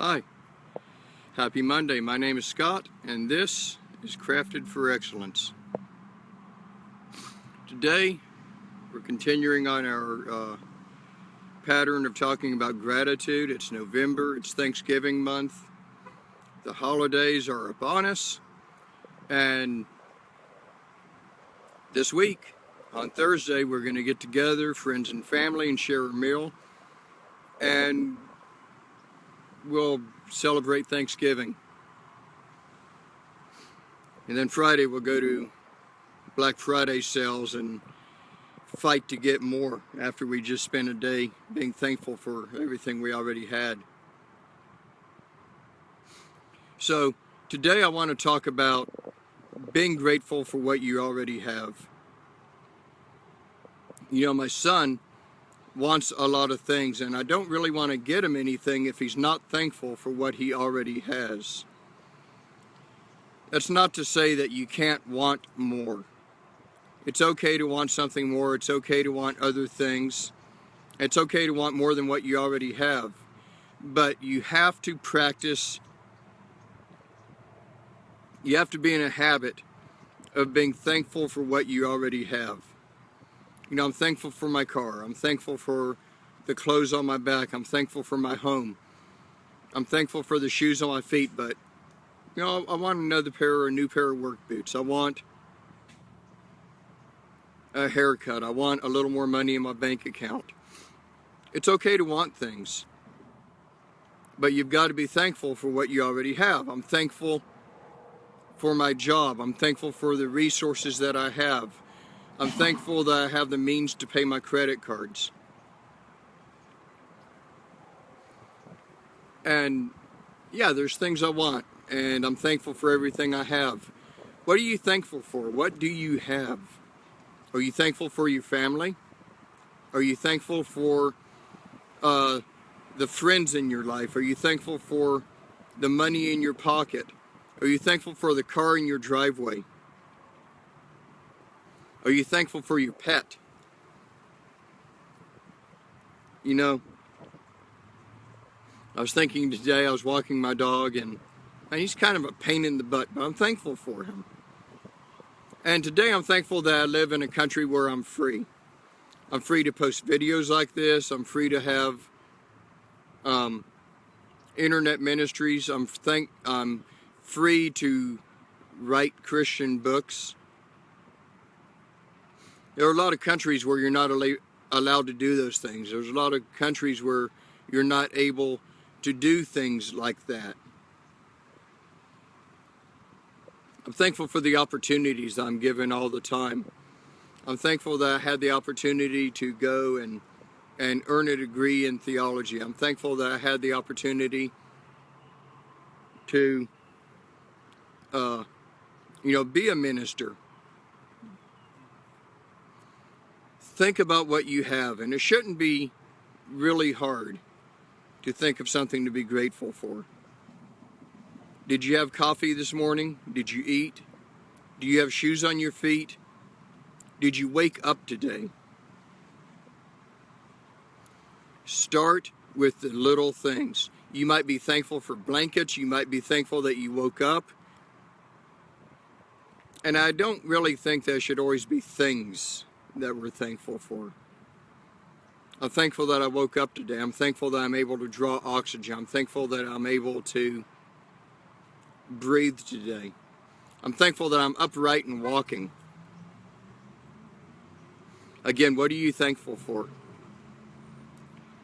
Hi. Happy Monday. My name is Scott and this is Crafted for Excellence. Today we're continuing on our uh, pattern of talking about gratitude. It's November, it's Thanksgiving month. The holidays are upon us and this week on Thursday we're going to get together, friends and family, and share a meal and we'll celebrate Thanksgiving. And then Friday we'll go to Black Friday sales and fight to get more after we just spent a day being thankful for everything we already had. So today I want to talk about being grateful for what you already have. You know, my son wants a lot of things and I don't really want to get him anything if he's not thankful for what he already has. That's not to say that you can't want more. It's okay to want something more. It's okay to want other things. It's okay to want more than what you already have. But you have to practice, you have to be in a habit of being thankful for what you already have. You know, I'm thankful for my car. I'm thankful for the clothes on my back. I'm thankful for my home. I'm thankful for the shoes on my feet, but you know, I want another pair or a new pair of work boots. I want a haircut. I want a little more money in my bank account. It's okay to want things, but you've got to be thankful for what you already have. I'm thankful for my job. I'm thankful for the resources that I have. I'm thankful that I have the means to pay my credit cards. And yeah, there's things I want, and I'm thankful for everything I have. What are you thankful for? What do you have? Are you thankful for your family? Are you thankful for uh, the friends in your life? Are you thankful for the money in your pocket? Are you thankful for the car in your driveway? Are you thankful for your pet? You know, I was thinking today, I was walking my dog and, and he's kind of a pain in the butt, but I'm thankful for him. And today I'm thankful that I live in a country where I'm free. I'm free to post videos like this. I'm free to have um, internet ministries. I'm, thank, I'm free to write Christian books. There are a lot of countries where you're not allowed to do those things. There's a lot of countries where you're not able to do things like that. I'm thankful for the opportunities I'm given all the time. I'm thankful that I had the opportunity to go and and earn a degree in theology. I'm thankful that I had the opportunity to uh, you know, be a minister. Think about what you have, and it shouldn't be really hard to think of something to be grateful for. Did you have coffee this morning? Did you eat? Do you have shoes on your feet? Did you wake up today? Start with the little things. You might be thankful for blankets. You might be thankful that you woke up. And I don't really think there should always be things that we're thankful for. I'm thankful that I woke up today. I'm thankful that I'm able to draw oxygen. I'm thankful that I'm able to breathe today. I'm thankful that I'm upright and walking. Again, what are you thankful for?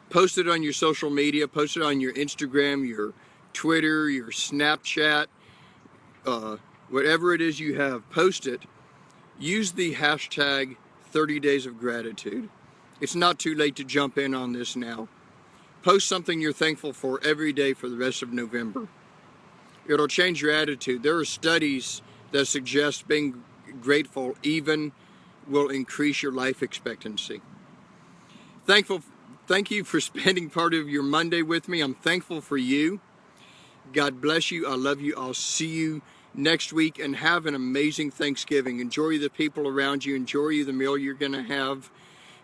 Post it on your social media, post it on your Instagram, your Twitter, your Snapchat, uh, whatever it is you have, post it. Use the hashtag 30 days of gratitude. It's not too late to jump in on this now. Post something you're thankful for every day for the rest of November. It'll change your attitude. There are studies that suggest being grateful even will increase your life expectancy. Thankful, thank you for spending part of your Monday with me. I'm thankful for you. God bless you. I love you. I'll see you next week and have an amazing Thanksgiving. Enjoy the people around you. Enjoy the meal you're going to have.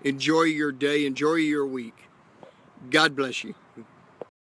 Enjoy your day. Enjoy your week. God bless you.